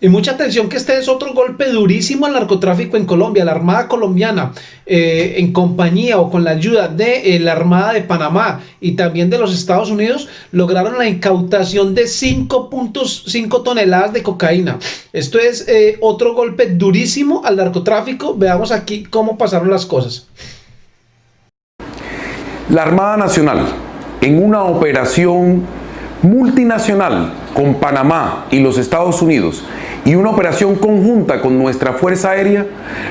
Y mucha atención que este es otro golpe durísimo al narcotráfico en Colombia. La Armada colombiana, eh, en compañía o con la ayuda de eh, la Armada de Panamá y también de los Estados Unidos, lograron la incautación de 5.5 toneladas de cocaína. Esto es eh, otro golpe durísimo al narcotráfico. Veamos aquí cómo pasaron las cosas. La Armada Nacional, en una operación multinacional con Panamá y los Estados Unidos, y una operación conjunta con nuestra Fuerza Aérea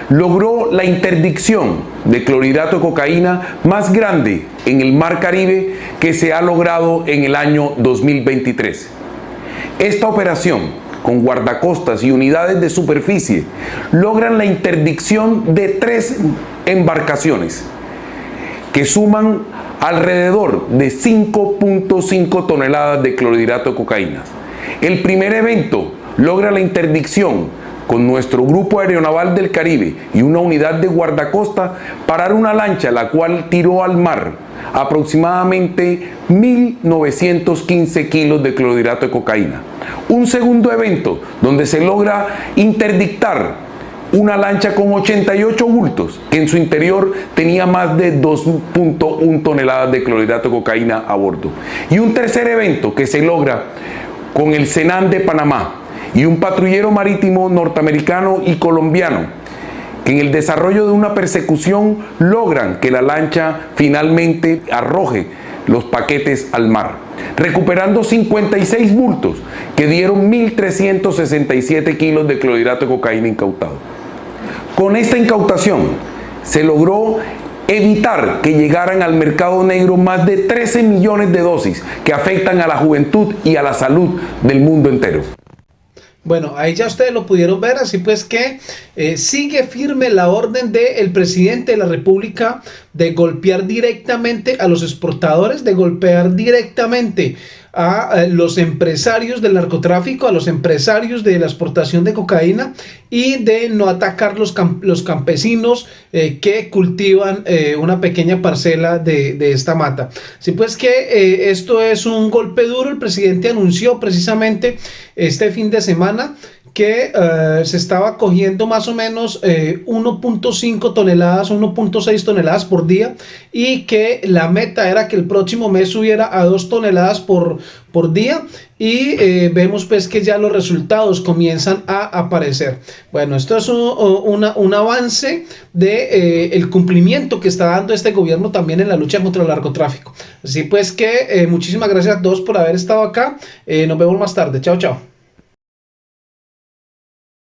logró la interdicción de clorhidrato de cocaína más grande en el Mar Caribe que se ha logrado en el año 2023. Esta operación con guardacostas y unidades de superficie logran la interdicción de tres embarcaciones que suman alrededor de 5.5 toneladas de clorhidrato de cocaína. El primer evento logra la interdicción con nuestro Grupo Aeronaval del Caribe y una unidad de guardacosta parar una lancha la cual tiró al mar aproximadamente 1.915 kilos de clorhidrato de cocaína. Un segundo evento donde se logra interdictar una lancha con 88 bultos que en su interior tenía más de 2.1 toneladas de clorhidrato de cocaína a bordo. Y un tercer evento que se logra con el Senan de Panamá, y un patrullero marítimo norteamericano y colombiano que en el desarrollo de una persecución logran que la lancha finalmente arroje los paquetes al mar, recuperando 56 bultos que dieron 1.367 kilos de clorhidrato de cocaína incautado. Con esta incautación se logró evitar que llegaran al mercado negro más de 13 millones de dosis que afectan a la juventud y a la salud del mundo entero. Bueno, ahí ya ustedes lo pudieron ver, así pues que eh, sigue firme la orden del presidente de la República de golpear directamente a los exportadores, de golpear directamente a los empresarios del narcotráfico, a los empresarios de la exportación de cocaína y de no atacar los, los campesinos eh, que cultivan eh, una pequeña parcela de, esta mata. Así pues que eh, esto es un golpe duro, el presidente anunció precisamente este fin de semana que eh, se estaba cogiendo más o menos 1.5 eh, toneladas, 1.6 toneladas por día y que la meta era que el próximo mes subiera a 2 toneladas por, por día y eh, vemos pues que ya los resultados comienzan a aparecer. Bueno, esto es un, un avance de el cumplimiento que está dando este gobierno también en la lucha contra el narcotráfico. Así pues que muchísimas gracias a todos por haber estado acá. nos vemos más tarde. Chao, chao.